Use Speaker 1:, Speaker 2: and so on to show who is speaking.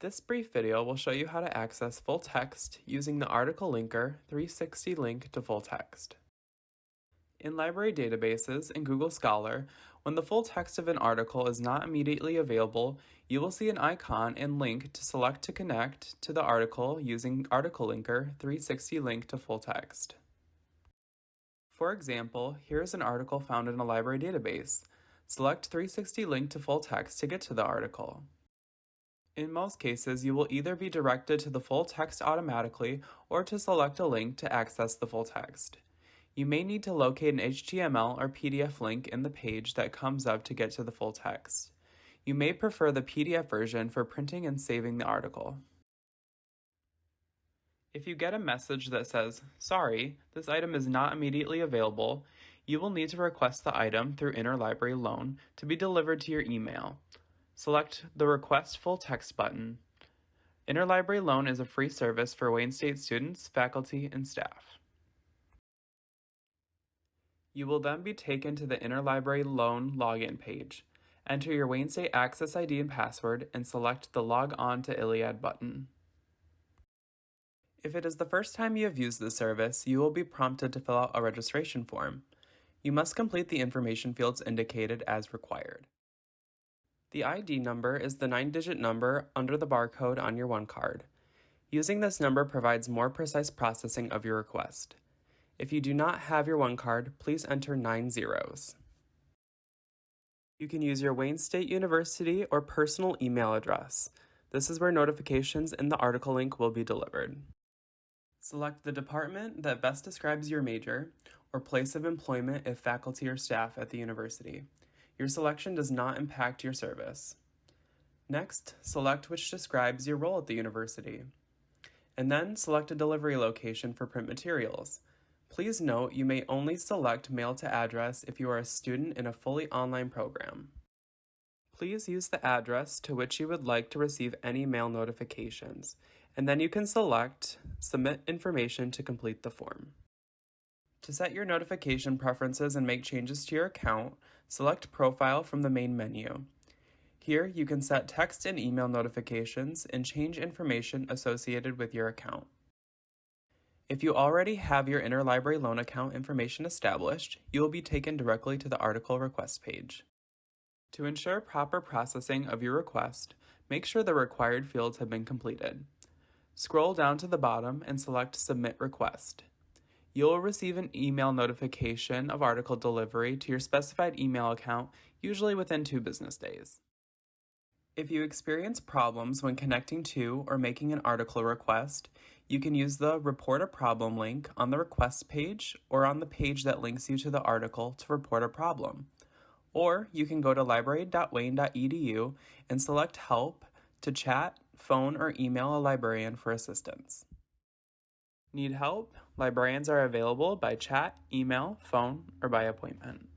Speaker 1: This brief video will show you how to access full text using the article linker 360 link to full text. In library databases and Google Scholar, when the full text of an article is not immediately available, you will see an icon and link to select to connect to the article using Article Linker 360 link to full text. For example, here is an article found in a library database. Select 360 link to full text to get to the article. In most cases, you will either be directed to the full text automatically or to select a link to access the full text. You may need to locate an HTML or PDF link in the page that comes up to get to the full text. You may prefer the PDF version for printing and saving the article. If you get a message that says, sorry, this item is not immediately available, you will need to request the item through Interlibrary Loan to be delivered to your email. Select the Request Full Text button. Interlibrary Loan is a free service for Wayne State students, faculty, and staff. You will then be taken to the Interlibrary Loan login page. Enter your Wayne State Access ID and password and select the Log On to ILLiad button. If it is the first time you have used this service, you will be prompted to fill out a registration form. You must complete the information fields indicated as required. The ID number is the nine-digit number under the barcode on your one card. Using this number provides more precise processing of your request. If you do not have your one card, please enter nine zeros. You can use your Wayne State University or personal email address. This is where notifications in the article link will be delivered. Select the department that best describes your major or place of employment if faculty or staff at the university. Your selection does not impact your service. Next, select which describes your role at the university. And then select a delivery location for print materials. Please note you may only select mail to address if you are a student in a fully online program. Please use the address to which you would like to receive any mail notifications, and then you can select Submit Information to complete the form. To set your notification preferences and make changes to your account, select Profile from the main menu. Here, you can set text and email notifications and change information associated with your account. If you already have your Interlibrary Loan account information established, you will be taken directly to the article request page. To ensure proper processing of your request, make sure the required fields have been completed. Scroll down to the bottom and select Submit Request you will receive an email notification of article delivery to your specified email account, usually within two business days. If you experience problems when connecting to or making an article request, you can use the Report a Problem link on the request page or on the page that links you to the article to report a problem. Or you can go to library.wayne.edu and select Help to chat, phone, or email a librarian for assistance. Need help? Librarians are available by chat, email, phone, or by appointment.